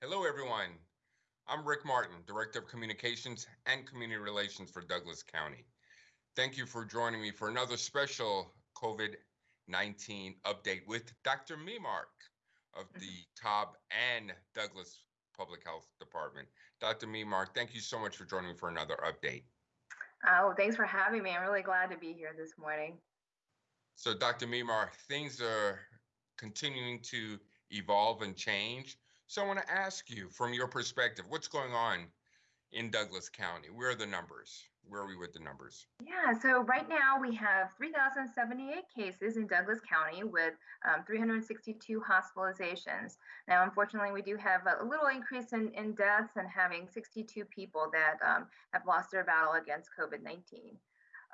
Hello, everyone. I'm Rick Martin, Director of Communications and Community Relations for Douglas County. Thank you for joining me for another special COVID 19 update with Dr. Memark of mm-hmm. the Cobb and Douglas Public Health Department. Dr. Memark, thank you so much for joining me for another update. Oh, thanks for having me. I'm really glad to be here this morning. So, Dr. Memark, things are continuing to evolve and change. So, I want to ask you, from your perspective, what's going on in Douglas County? Where are the numbers? Where are we with the numbers? Yeah, so right now we have 3,078 cases in Douglas County with um, 362 hospitalizations. Now, unfortunately, we do have a little increase in, in deaths and having 62 people that um, have lost their battle against COVID 19.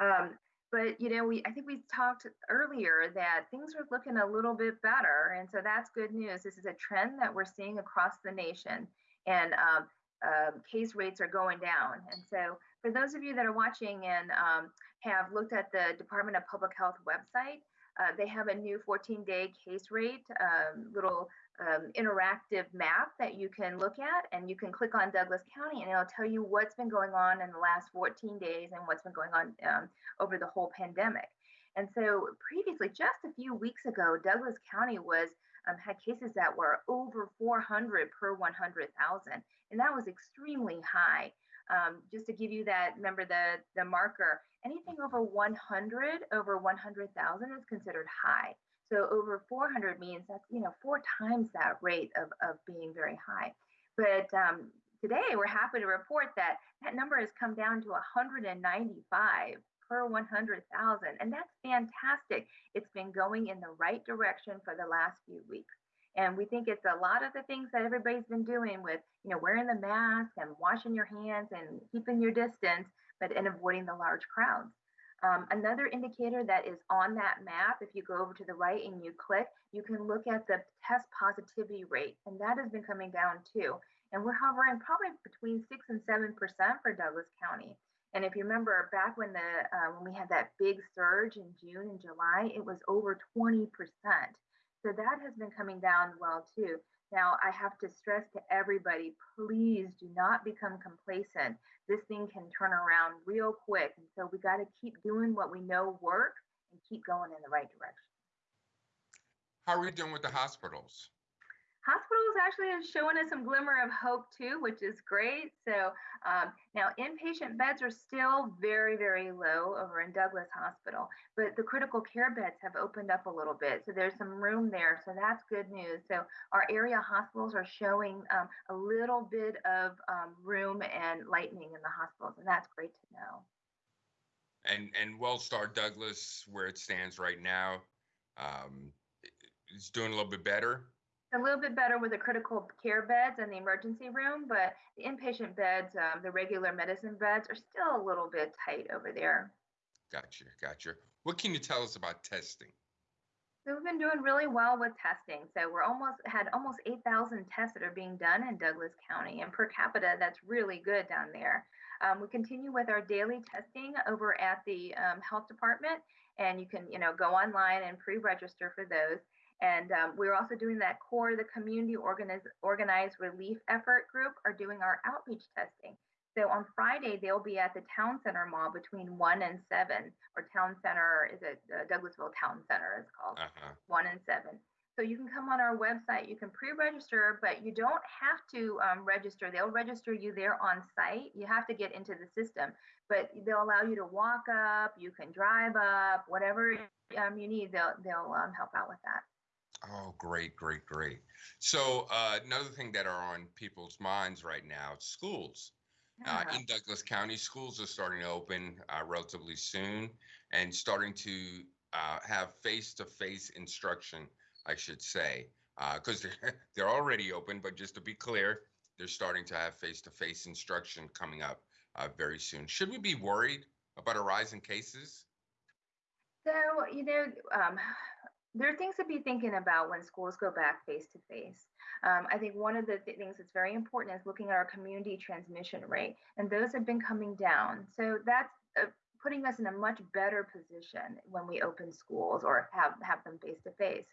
Um, but you know, we I think we talked earlier that things are looking a little bit better, and so that's good news. This is a trend that we're seeing across the nation, and um, um, case rates are going down. And so, for those of you that are watching and um, have looked at the Department of Public Health website, uh, they have a new 14 day case rate um, little um, interactive map that you can look at, and you can click on Douglas County, and it'll tell you what's been going on in the last 14 days and what's been going on um, over the whole pandemic. And so, previously, just a few weeks ago, Douglas County was um, had cases that were over 400 per 100,000, and that was extremely high. Um, just to give you that, remember the the marker. Anything over 100, over 100,000 is considered high. So over 400 means that's you know four times that rate of of being very high. But um, today we're happy to report that that number has come down to 195 per 100,000. And that's fantastic. It's been going in the right direction for the last few weeks. And we think it's a lot of the things that everybody's been doing with, you know, wearing the mask and washing your hands and keeping your distance, but and avoiding the large crowds. Um, another indicator that is on that map, if you go over to the right and you click, you can look at the test positivity rate, and that has been coming down too. And we're hovering probably between six and seven percent for Douglas County. And if you remember back when the uh, when we had that big surge in June and July, it was over 20%. So that has been coming down well too. Now I have to stress to everybody, please do not become complacent. This thing can turn around real quick. And so we got to keep doing what we know works and keep going in the right direction. How are we doing with the hospitals? Hospitals actually are showing us some glimmer of hope too, which is great. So um, now inpatient beds are still very, very low over in Douglas Hospital, but the critical care beds have opened up a little bit. So there's some room there. So that's good news. So our area hospitals are showing um, a little bit of um, room and lightening in the hospitals, and that's great to know. And and Wellstar Douglas, where it stands right now, um, is doing a little bit better a little bit better with the critical care beds and the emergency room, but the inpatient beds, um, the regular medicine beds, are still a little bit tight over there. Gotcha, gotcha. What can you tell us about testing? So we've been doing really well with testing. So we're almost had almost 8,000 tests that are being done in Douglas County, and per capita, that's really good down there. Um, we continue with our daily testing over at the um, health department, and you can you know go online and pre-register for those. And um, we're also doing that core, the community organized, organized relief effort group are doing our outreach testing. So on Friday, they'll be at the Town Center Mall between 1 and 7, or Town Center, is it uh, Douglasville Town Center, it's called, uh-huh. 1 and 7. So you can come on our website, you can pre-register, but you don't have to um, register. They'll register you there on site. You have to get into the system, but they'll allow you to walk up, you can drive up, whatever um, you need, they'll, they'll um, help out with that. Oh, great, great, great. So uh, another thing that are on people's minds right now, schools. Uh, in Douglas County, schools are starting to open uh, relatively soon and starting to uh, have face-to-face instruction, I should say, because uh, they're, they're already open. But just to be clear, they're starting to have face-to-face instruction coming up uh, very soon. Should we be worried about a rise in cases? So, you know, um, there are things to be thinking about when schools go back face to face. I think one of the th- things that's very important is looking at our community transmission rate, and those have been coming down. So that's a putting us in a much better position when we open schools or have have them face to face.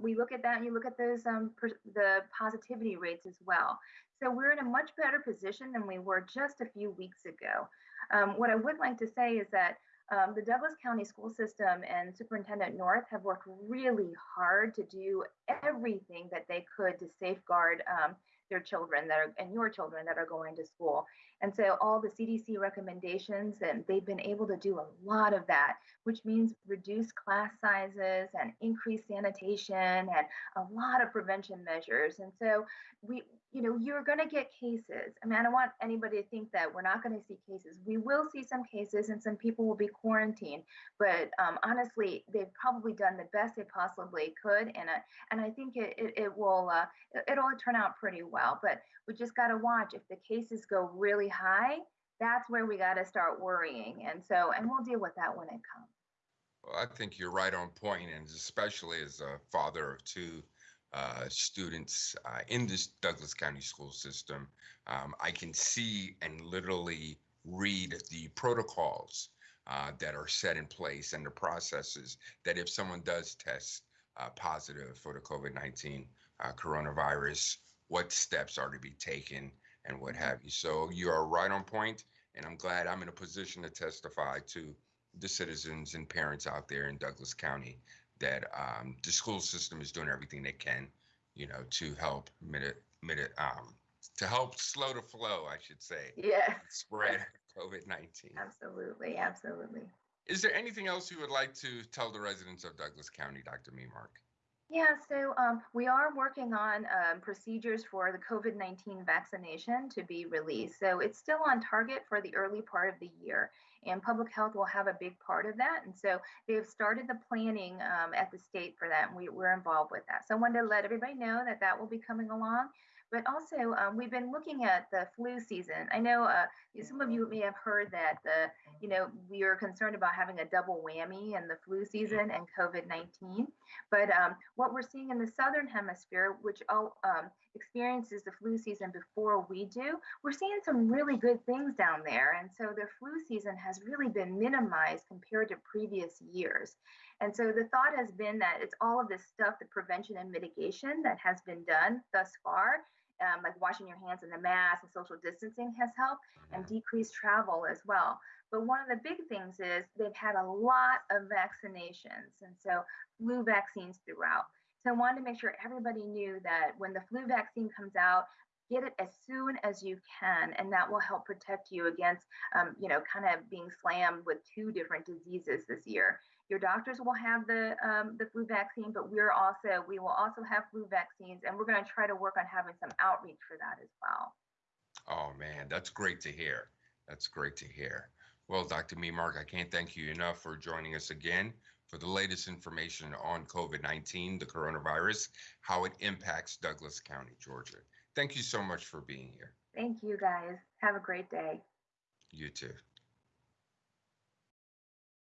We look at that, and you look at those um, the positivity rates as well. So we're in a much better position than we were just a few weeks ago. Um, what I would like to say is that um, the Douglas County School System and Superintendent North have worked really hard to do everything that they could to safeguard um, their children that are and your children that are going to school. And so all the CDC recommendations, and they've been able to do a lot of that, which means reduce class sizes and increase sanitation and a lot of prevention measures. And so we, you know, you're going to get cases. I mean, I don't want anybody to think that we're not going to see cases. We will see some cases, and some people will be quarantined. But um, honestly, they've probably done the best they possibly could, and and I think it it, it will uh, it'll turn out pretty well. But we just got to watch if the cases go really high. That's where we got to start worrying, and so and we'll deal with that when it comes. Well, I think you're right on point, and especially as a father of two uh, students uh, in this Douglas County school system, um, I can see and literally read the protocols uh, that are set in place and the processes that if someone does test uh, positive for the COVID 19 uh, coronavirus, what steps are to be taken and what have you. So you are right on point, and I'm glad I'm in a position to testify to the citizens and parents out there in Douglas County that um, the school system is doing everything they can, you know, to help um, to help slow the flow, I should say. Yeah. Spread COVID nineteen. Absolutely, absolutely. Is there anything else you would like to tell the residents of Douglas County, Dr. Memark? Yeah, so um, we are working on um, procedures for the COVID 19 vaccination to be released. So it's still on target for the early part of the year, and public health will have a big part of that. And so they've started the planning um, at the state for that, and we, we're involved with that. So I wanted to let everybody know that that will be coming along. But also, um, we've been looking at the flu season. I know uh, some of you may have heard that the, you know, we are concerned about having a double whammy in the flu season and COVID-19. But um, what we're seeing in the southern hemisphere, which all um, experiences the flu season before we do, we're seeing some really good things down there. And so the flu season has really been minimized compared to previous years. And so the thought has been that it's all of this stuff, the prevention and mitigation that has been done thus far um, like washing your hands and the mask and social distancing has helped and Mm-hmm. decreased travel as well. But one of the big things is they've had a lot of vaccinations and so flu vaccines throughout. So I wanted to make sure everybody knew that when the flu vaccine comes out, get it as soon as you can, and that will help protect you against, um, you know, kind of being slammed with two different diseases this year. Your doctors will have the um, the flu vaccine, but we're also we will also have flu vaccines, and we're going to try to work on having some outreach for that as well. Oh man, that's great to hear. That's great to hear. Well, Dr. Memark, I can't thank you enough for joining us again for the latest information on COVID 19, the coronavirus, how it impacts Douglas County, Georgia. Thank you so much for being here. Thank you guys. Have a great day. You too.